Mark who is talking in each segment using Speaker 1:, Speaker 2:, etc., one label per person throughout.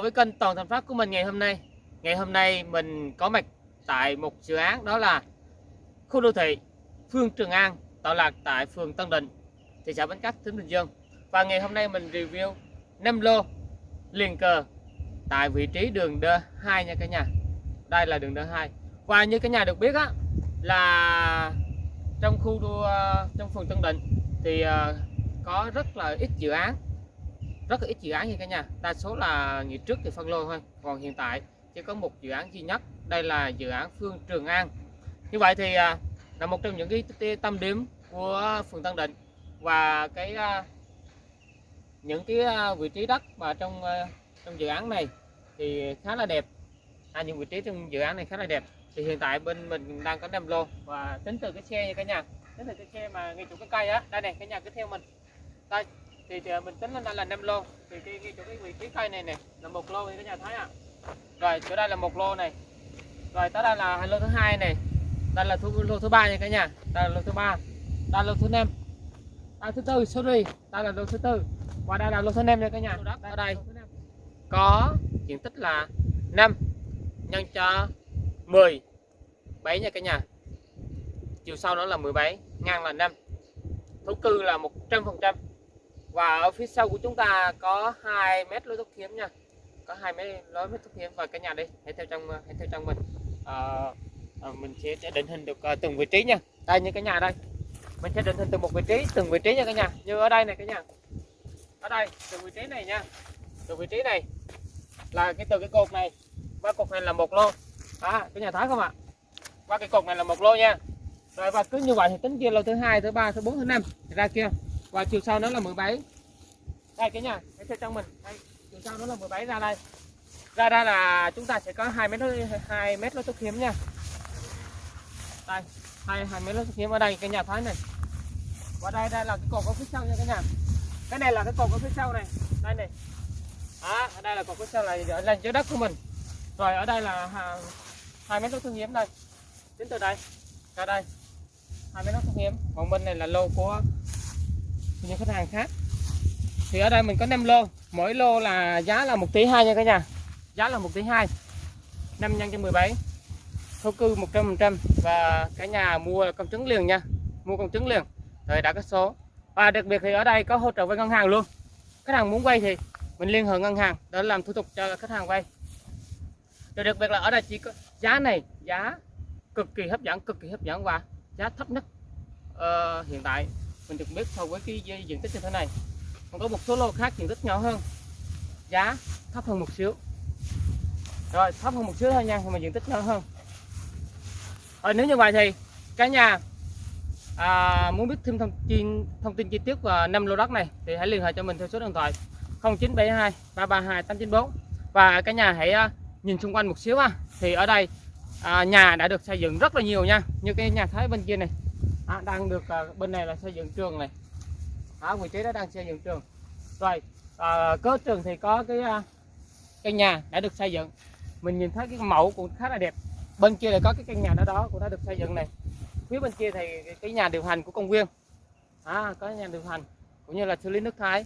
Speaker 1: với kênh Toàn Thành pháp của mình ngày hôm nay. Ngày hôm nay mình có mặt tại một dự án đó là khu đô thị Phương Trường An tọa lạc tại phường Tân Định, thị xã Bến Cát, tỉnh Bình Dương. Và ngày hôm nay mình review 5 lô liền cờ tại vị trí đường D2 nha cả nhà. Đây là đường D2. Và như cả nhà được biết á là trong khu đô, ờ, trong phường Tân Định thì ờ, có rất là ít dự án rất là ít dự án như cả nhà. Đa số là ngày trước thì phân lô thôi còn hiện tại chỉ có một dự án duy nhất đây là dự án Phương Trường An. Như vậy thì à, là một trong những cái tâm điểm của phường Tân Định và cái à, những cái à, vị trí đất mà trong trong dự án này thì khá là đẹp. À, những vị trí trong dự án này khá là đẹp. Thì hiện tại bên mình đang có 5 lô và tính từ cái xe nha cả nhà. Tính từ cái xe mà ngay chỗ cái cây á. Đây này cả nhà cứ theo mình. Đây thì, thì mình tính lên đây là 5 lô. Thì cái, cái chỗ cái vị trí cây này này là một lô thì các nhà thấy ạ. À. rồi chỗ đây là một lô này. Rồi tới đây là lô thứ hai này. Đây là thu, lô thứ ba nha cả nhà. Đây là lô thứ ba. Đây là lô thứ năm. Đây thứ tư sorry. Đây là lô thứ tư. Và đây là lô thứ năm nha cả nhà. Ở đây có diện tích là 5 nhân cho 10 7 nha cả nhà. Chiều sau đó là 17 ngang là 5 thổ cư là 100 phần trăm và ở phía sau của chúng ta có 2 mét lối thoát hiểm nha. Có hai mét lối thoát hiểm và cả nhà đi hãy theo trong hãy theo trong mình. À, à, mình sẽ, sẽ định hình được uh, từng vị trí nha. Đây như cái nhà đây. Mình sẽ định hình từng một vị trí từng vị trí nha cả nhà. Như ở đây này cả nhà. Ở đây từng vị trí này nha. Từ vị trí này là cái từ cái cột này. Qua cột này là một lô. À cái nhà thấy không ạ? Qua cái cột này là một lô nha. Rồi và cứ như vậy thì tính kia lô thứ hai thứ ba thứ bốn thứ năm. Ra kia và chiều sau nó là 17 đây cái nhà cái theo trong mình. Đây chiều sau nó là 17 ra đây. Ra đây là chúng ta sẽ có hai mét hai mét lối thoát hiếm nha. Đây hai hai mét lối thoát hiếm ở đây cái nhà thái này. Và đây đây là cái cột ở phía sau nha cái nhà. Cái này là cái cột ở phía sau này. Đây này. Đó, ở đây là cột phía sau này là dưới đất của mình. Rồi ở đây là hai mét lối thoát hiếm đây. Đến từ đây ra đây. Hai mét lối thoát hiếm còn bên này là lô của những khách hàng khác. Thì ở đây mình có 5 lô. Mỗi lô là giá là 1 tỷ 2 nha cả nhà. Giá là 1 tỷ 2 5 nhân cho 17 thổ cư 100% và cả nhà mua công chứng liền nha. Mua công chứng liền. Rồi đã có số. Và đặc biệt thì ở đây có hỗ trợ với ngân hàng luôn. Khách hàng muốn vay thì mình liên hệ ngân hàng để làm thủ tục cho khách hàng vay. Rồi đặc biệt là ở đây chỉ có giá này giá cực kỳ hấp dẫn cực kỳ hấp dẫn và giá thấp nhất uh, hiện tại mình được biết so với cái diện tích như thế này. Còn có một số lô khác diện tích nhỏ hơn. Giá thấp hơn một xíu. Rồi thấp hơn một xíu thôi nha nhưng mà diện tích nhỏ hơn. Rồi nếu như vậy thì cả nhà à, muốn biết thêm thông tin thông tin chi tiết và năm lô đất này thì hãy liên hệ cho mình theo số điện thoại 0972 332 894 và cả nhà hãy à, nhìn xung quanh một xíu ha. Thì ở đây à, nhà đã được xây dựng rất là nhiều nha. Như cái nhà thấy bên kia này à, đang được à, bên này là xây dựng trường này. Ở vị trí đó đang xây dựng trường. Rồi à, có trường thì có cái à, căn nhà đã được xây dựng. Mình nhìn thấy cái mẫu cũng khá là đẹp. Bên kia là có cái căn nhà đó đó cũng đã được xây dựng này. Phía bên kia thì cái nhà điều hành của công viên. À, có nhà điều hành cũng như là xử lý nước thải.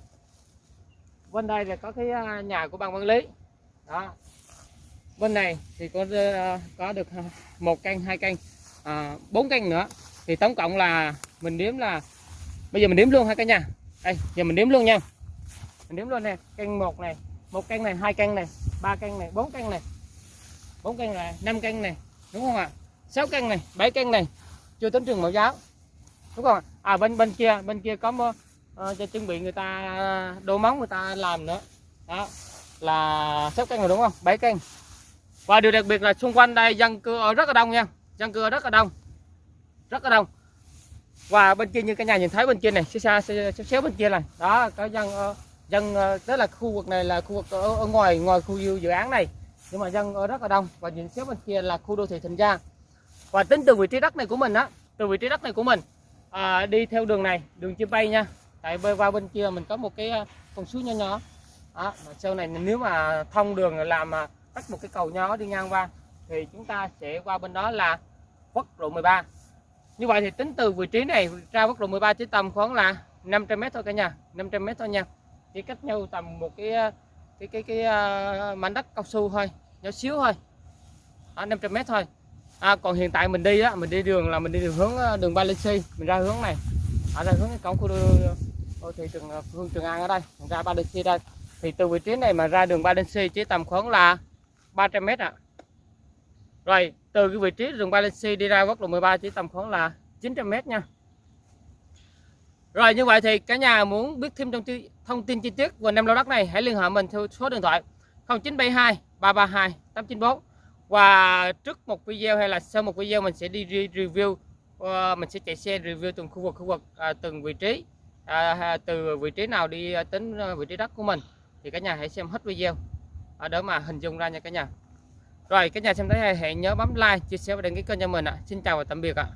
Speaker 1: Bên đây là có cái à, nhà của ban quản lý. Đó. Bên này thì có à, có được à, một căn hai căn à, bốn căn nữa thì tổng cộng là mình đếm là bây giờ mình đếm luôn ha cả nhà. Đây giờ mình đếm luôn nha. Mình đếm luôn nè căn một này một căn này hai căn này ba căn này bốn căn này. Bốn căn này năm căn này đúng không ạ? Sáu căn này bảy căn này. Chưa tính trường mẫu giáo đúng không à bên bên kia bên kia có uh, cho chuẩn bị người ta đồ móng người ta làm nữa. Đó là sáu căn rồi đúng không? Bảy căn và điều đặc biệt là xung quanh đây dân cư ở rất là đông nha. Dân cư ở rất là đông rất là đông. Và bên kia như cả nhà nhìn thấy bên kia này xa xa xéo bên kia này. Đó có dân ờ, dân ờ, tức là khu vực này là khu vực ở, ở ngoài ngoài khu dự án này. Nhưng mà dân ở rất là đông. Và nhìn xéo bên kia là khu đô thị Thịnh gia và tính từ vị trí đất này của mình á từ vị trí đất này của mình à, đi theo đường này đường chim bay nha. Tại bơi qua bên kia mình có một cái ờ, con suối nhỏ nhỏ. Đó, sau này nếu mà thông đường làm mà một cái cầu nhỏ đi ngang qua thì chúng ta sẽ qua bên đó là quốc lộ 13 như vậy thì tính từ vị trí này ra quốc lộ 13 chỉ tầm khoảng là 500 m thôi cả nhà 500 m thôi nha. Chỉ cách nhau tầm một cái ờ, cái cái cái uh, mảnh đất cao su thôi nhỏ xíu thôi. À, 500 mét thôi. À, còn hiện tại mình đi á mình đi đường là mình đi đường hướng ờ, đường Balenci mình ra hướng này. Ở ra hướng cái cổng khu đô thị trường phương Trường An ở đây mình ra Balenci đây. Thì từ vị trí này mà ra đường Balenci chỉ tầm khoảng là 300 mét ạ rồi từ cái vị trí rừng Balenci đi ra quốc lộ 13 chỉ tầm khoảng là 900 mét nha. Rồi như vậy thì cả nhà muốn biết thêm thông tin, thông tin chi tiết về năm lô đất này hãy liên hệ mình theo số điện thoại 0972 332 894 và trước một video hay là sau một video mình sẽ đi review ờ, mình sẽ chạy xe review từng khu vực khu vực à, từng vị trí à, à, từ vị trí nào đi đến vị trí đất của mình. Thì cả nhà hãy xem hết video. Ở đó mà hình dung ra nha cả nhà rồi các nhà xem thấy hay hãy nhớ bấm like, chia sẻ và đăng ký kênh cho mình ạ. Xin chào và tạm biệt ạ.